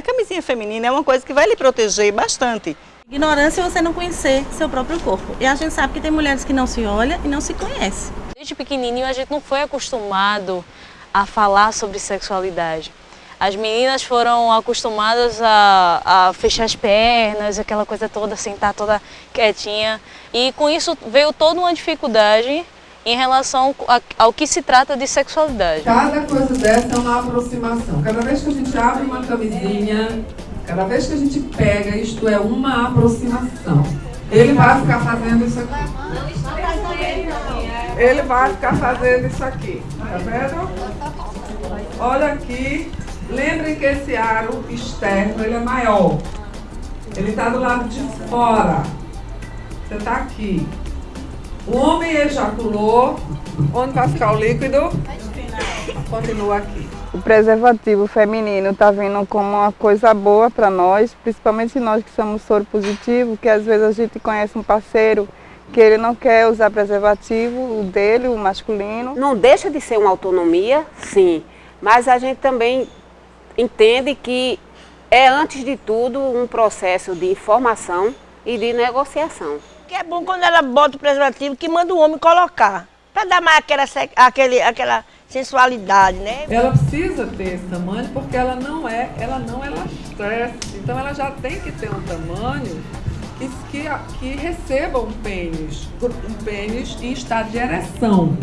A camisinha feminina é uma coisa que vai lhe proteger bastante. Ignorância é você não conhecer seu próprio corpo. E a gente sabe que tem mulheres que não se olham e não se conhecem. Desde pequenininho a gente não foi acostumado a falar sobre sexualidade. As meninas foram acostumadas a, a, fechar as pernas, aquela coisa toda, sentar toda quietinha. E com isso veio toda uma dificuldade em relação ao que se trata de sexualidade. Cada coisa dessa é uma aproximação. Cada vez que a gente abre uma camisinha, cada vez que a gente pega, isto é uma aproximação. Ele vai ficar fazendo isso aqui. Ele vai ficar fazendo isso aqui. Tá vendo? Olha aqui. Lembrem que esse aro externo ele é maior. Ele está do lado de fora. Você está aqui. O homem ejaculou. Onde vai ficar o líquido? Continua aqui. O preservativo feminino está vindo como uma coisa boa para nós, principalmente nós que somos soro positivo, que às vezes a gente conhece um parceiro que ele não quer usar preservativo, o dele, o masculino. Não deixa de ser uma autonomia, sim, mas a gente também entende que é, antes de tudo, um processo de informação e de negociação. Que é bom quando ela bota o preservativo que manda o homem colocar, para dar mais aquela, aquele, aquela sensualidade, né? Ela precisa ter esse tamanho porque ela não é, ela não é estresse. Então ela já tem que ter um tamanho que, que, que receba um pênis, um pênis em estado de ereção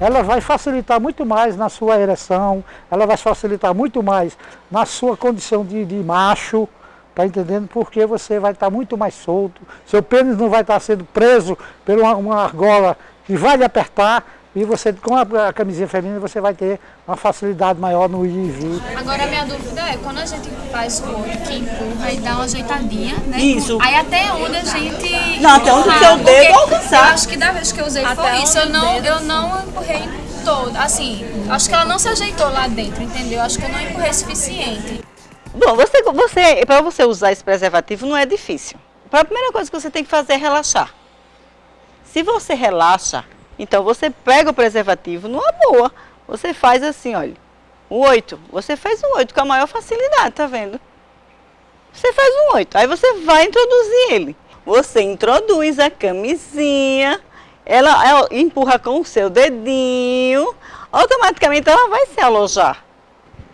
ela vai facilitar muito mais na sua ereção, ela vai facilitar muito mais na sua condição de, de macho, tá entendendo? Porque você vai estar muito mais solto, seu pênis não vai estar sendo preso por uma, uma argola que vai lhe apertar, e você, com a, a, camisinha feminina, você vai ter uma facilidade maior no ir e vir. Agora, a minha dúvida é, quando a gente faz o outro que empurra e dá uma ajeitadinha, né? Isso. Aí até onde a gente... Não, até onde o seu dedo alcançar. Eu acho que da vez que eu usei até foi isso, eu não, eu não empurrei todo. Assim, acho que ela não se ajeitou lá dentro, entendeu? Acho que eu não empurrei suficiente. Bom, você, você, para você usar esse preservativo não é difícil. A primeira coisa que você tem que fazer é relaxar. Se você relaxa, então você pega o preservativo numa boa. Você faz assim, olha, o 8. Você faz um 8 com a maior facilidade, tá vendo? Você faz um 8. Aí você vai introduzir ele. Você introduz a camisinha, ela, ela empurra com o seu dedinho, automaticamente ela vai se alojar.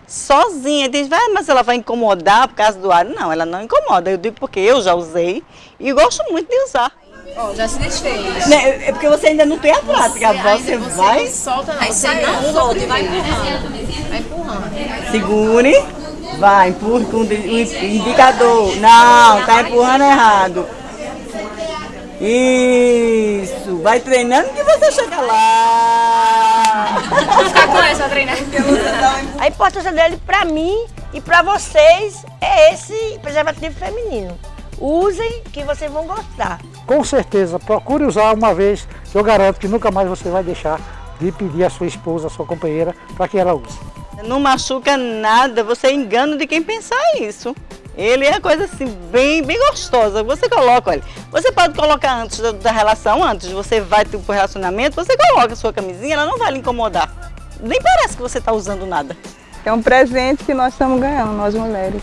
Sozinha, diz, ah, mas ela vai incomodar por causa do ar. Não, ela não incomoda. Eu digo porque eu já usei e gosto muito de usar. Oh, já se desfez. Né, é porque você ainda não tem a prática. Você, você, vai. Não solta, não. Você não solta vai empurrando. Vai empurrando. Segure. Vai, empurre com o indicador. Não, tá empurrando errado. Isso. Vai treinando que você chega lá. Vou ficar com essa treinar. A importância dele pra mim e pra vocês é esse preservativo feminino. Usem que vocês vão gostar. Com certeza, procure usar uma vez, eu garanto que nunca mais você vai deixar de pedir a sua esposa, a sua companheira, para que ela use. Não machuca nada, você é engano de quem pensar isso. Ele é coisa assim, bem, bem gostosa. Você coloca, olha, você pode colocar antes da, da relação, antes você vai para o relacionamento, você coloca a sua camisinha, ela não vai lhe incomodar. Nem parece que você está usando nada. É um presente que nós estamos ganhando, nós mulheres.